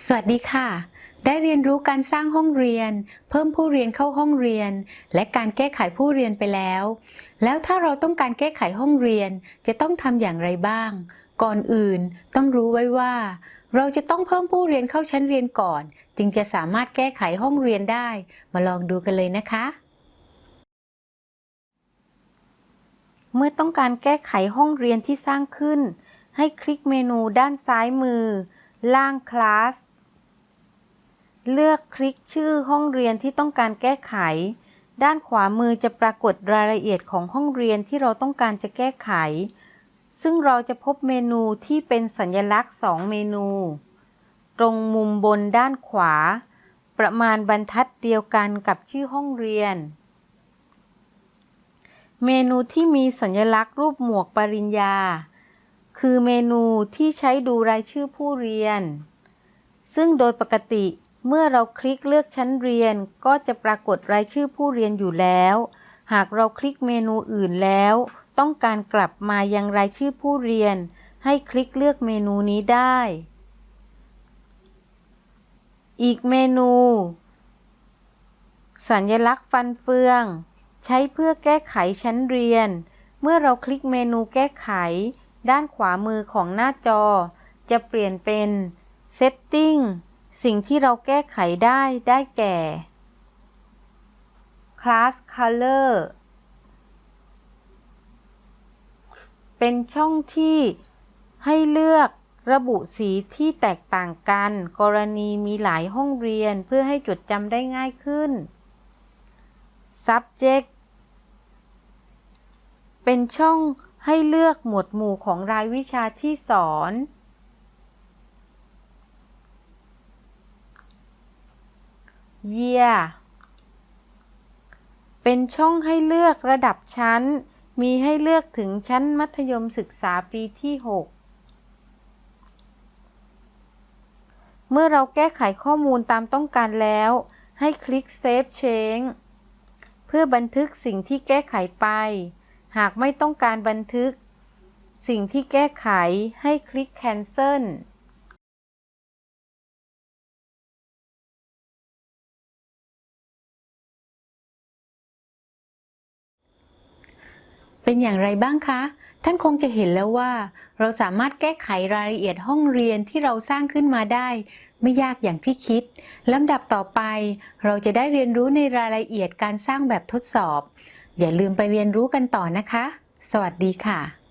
สวัสดีค่ะ ได้เรียนรู้การสร้างห้องเรียน เพิ่มผู้เรียนเข้าห้องเรียน และการแก้ไขผู้เรียนไปแล้ว แล้วถ้าเราต้องการแก้ไขห้องเรียนจะต้องทำอย่างไรบ้าง ก่อนอื่นต้องรู้ไว้ว่า เราจะต้องเพิ่มผู้เรียนเข้าชั้นเรียนก่อน จึงจะสามารถแก้ไขห้องเรียนได้ มาลองดูกันเลยนะคะ เมื่อต้องการแก้ไขห้องเรียนที่สร้างขึ้น ให้คลิกเมนูด้านซ้ายมือ ล่างคลาส เลือกคลิกชื่อห้องเรียนที่ต้องการแก้ไข ด้านขวามือจะปรากฏรายละเอียดของห้องเรียนที่เราต้องการจะแก้ไข ซึ่งเราจะพบเมนูที่เป็นสัญลักษณ์ 2 เมนู ตรงมุมบนด้านขวา ประมาณบรรทัดเดียวกันกับชื่อห้องเรียน เมนูที่มีสัญลักษณ์รูปหมวกปริญญา คือเมนูที่ใช้ดูรายชื่อผู้เรียน ซึ่งโดยปกติเมื่อเราคลิกเลือกชั้นเรียนก็จะปรากฏรายชื่อผู้เรียนอยู่แล้ว หากเราคลิกเมนูอื่นแล้ว ต้องการกลับมายังรายชื่อผู้เรียน ให้คลิกเลือกเมนูนี้ได้ อีกเมนู สัญลักษณ์ฟันเฟือง ใช้เพื่อแก้ไขชั้นเรียน เมื่อเราคลิกเมนูแก้ไข ด้านขวามือของหน้าจอ จะเปลี่ยนเป็น Setting สิ่งที่เราแก้ไขได้ได้แก่ Class Color เป็นช่องที่ให้เลือกระบุสีที่แตกต่างกัน กรณีมีหลายห้องเรียนเพื่อให้จดจำได้ง่ายขึ้น Subject เป็นช่อง ให้เลือกหมวดหมู่ของรายวิชาที่สอน Year เป็นช่องให้เลือกระดับชั้น มีให้เลือกถึงชั้นมัธยมศึกษาปีที่ 6 เมื่อเราแก้ไขข้อมูลตามต้องการแล้ว ให้คลิก Save Change เพื่อบันทึกสิ่งที่แก้ไขไป หากไม่ต้องการบันทึก สิ่งที่แก้ไขให้คลิก Cancel เป็นอย่างไรบ้างคะ ท่านคงจะเห็นแล้วว่า เราสามารถแก้ไขรายละเอียดห้องเรียนที่เราสร้างขึ้นมาได้ ไม่ยากอย่างที่คิดลำดับต่อไป เราจะได้เรียนรู้ในรายละเอียดการสร้างแบบทดสอบ อย่าลืมไปเรียนรู้กันต่อนะคะ สวัสดีค่ะ